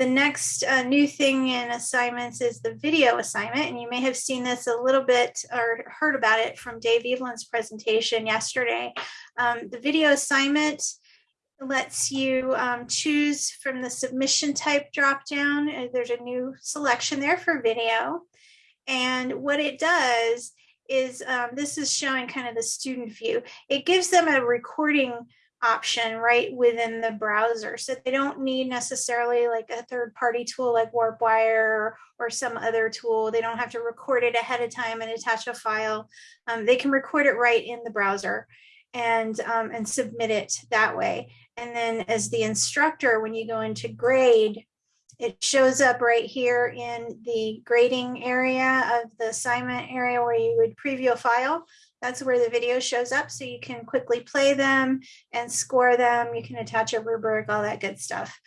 the next uh, new thing in assignments is the video assignment, and you may have seen this a little bit or heard about it from Dave Evelyn's presentation yesterday. Um, the video assignment lets you um, choose from the submission type dropdown. Uh, there's a new selection there for video. And what it does is um, this is showing kind of the student view. It gives them a recording option right within the browser. So they don't need necessarily like a third party tool like WarpWire or some other tool. They don't have to record it ahead of time and attach a file. Um, they can record it right in the browser and, um, and submit it that way. And then as the instructor, when you go into grade, it shows up right here in the grading area of the assignment area where you would preview a file. That's where the video shows up. So you can quickly play them and score them. You can attach a rubric, all that good stuff.